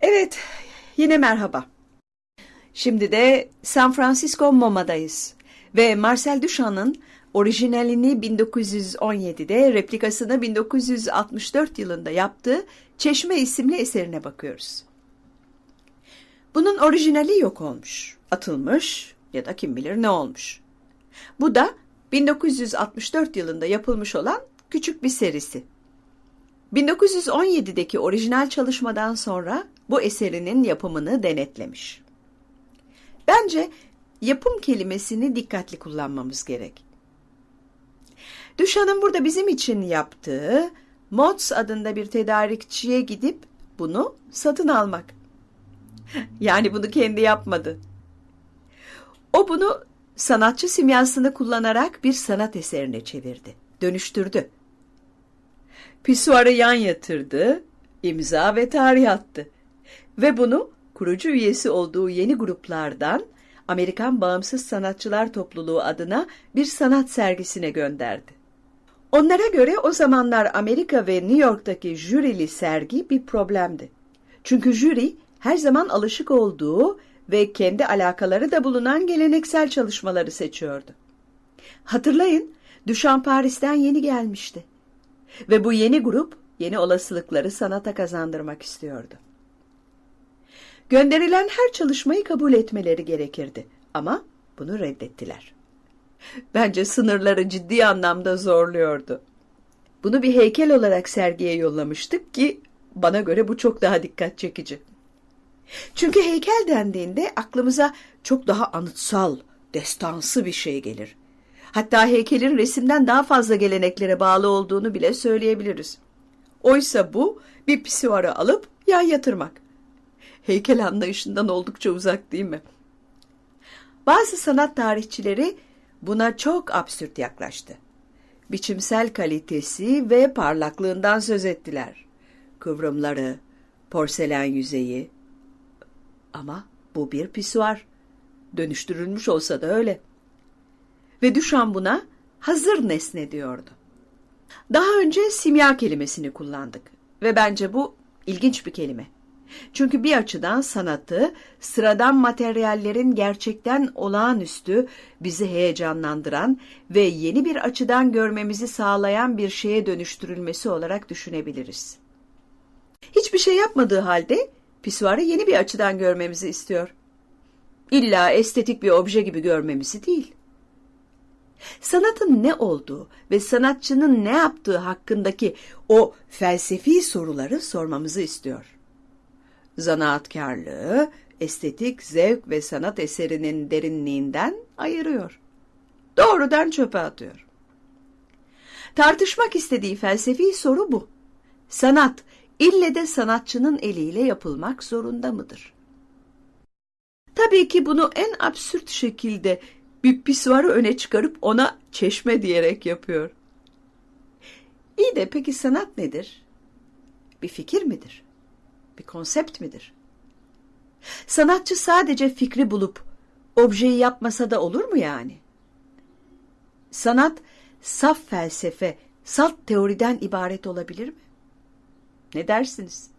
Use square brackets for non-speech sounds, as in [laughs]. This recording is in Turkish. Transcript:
Evet, yine merhaba. Şimdi de San Francisco MoMA'dayız ve Marcel Duchamp'ın orijinalini 1917'de, replikasını 1964 yılında yaptığı Çeşme isimli eserine bakıyoruz. Bunun orijinali yok olmuş, atılmış ya da kim bilir ne olmuş. Bu da 1964 yılında yapılmış olan küçük bir serisi. 1917'deki orijinal çalışmadan sonra bu eserinin yapımını denetlemiş. Bence yapım kelimesini dikkatli kullanmamız gerek. Düşan'ın burada bizim için yaptığı Mods adında bir tedarikçiye gidip bunu satın almak. [laughs] Yani bunu kendi yapmadı. O bunu sanatçı simyasını kullanarak bir sanat eserine çevirdi, dönüştürdü. Pisuarı yan yatırdı, imza ve tarih attı. Ve bunu kurucu üyesi olduğu yeni gruplardan Amerikan Bağımsız Sanatçılar Topluluğu adına bir sanat sergisine gönderdi. Onlara göre o zamanlar Amerika ve New York'taki jürili sergi bir problemdi. Çünkü jüri her zaman alışık olduğu ve kendi alakaları da bulunan geleneksel çalışmaları seçiyordu. Hatırlayın, Duchamp Paris'ten yeni gelmişti. Ve bu yeni grup yeni olasılıkları sanata kazandırmak istiyordu. Gönderilen her çalışmayı kabul etmeleri gerekirdi ama bunu reddettiler. Bence sınırları ciddi anlamda zorluyordu. Bunu bir heykel olarak sergiye yollamıştık ki bana göre bu çok daha dikkat çekici. Çünkü heykel dendiğinde aklımıza çok daha anıtsal, destansı bir şey gelir. Hatta heykelin resimden daha fazla geleneklere bağlı olduğunu bile söyleyebiliriz. Oysa bu bir pisuarı alıp yan yatırmak. Heykel anlayışından oldukça uzak değil mi? Bazı sanat tarihçileri buna çok absürt yaklaştı. Biçimsel kalitesi ve parlaklığından söz ettiler. Kıvrımları, porselen yüzeyi. Ama bu bir pisuar. Dönüştürülmüş olsa da öyle. Ve Duchamp buna hazır nesne diyordu. Daha önce simya kelimesini kullandık ve bence bu ilginç bir kelime. Çünkü bir açıdan sanatı sıradan materyallerin gerçekten olağanüstü bizi heyecanlandıran ve yeni bir açıdan görmemizi sağlayan bir şeye dönüştürülmesi olarak düşünebiliriz. Hiçbir şey yapmadığı halde pisuarı yeni bir açıdan görmemizi istiyor. İlla estetik bir obje gibi görmemizi değil. Sanatın ne olduğu ve sanatçının ne yaptığı hakkındaki o felsefi soruları sormamızı istiyor zanaatkarlığı, estetik zevk ve sanat eserinin derinliğinden ayırıyor. Doğrudan çöpe atıyor. Tartışmak istediği felsefi soru bu. Sanat ille de sanatçının eliyle yapılmak zorunda mıdır? Tabii ki bunu en absürt şekilde bir pisuarı öne çıkarıp ona çeşme diyerek yapıyor. İyi de peki sanat nedir? Bir fikir midir? bir konsept midir? Sanatçı sadece fikri bulup objeyi yapmasa da olur mu yani? Sanat saf felsefe, salt teoriden ibaret olabilir mi? Ne dersiniz?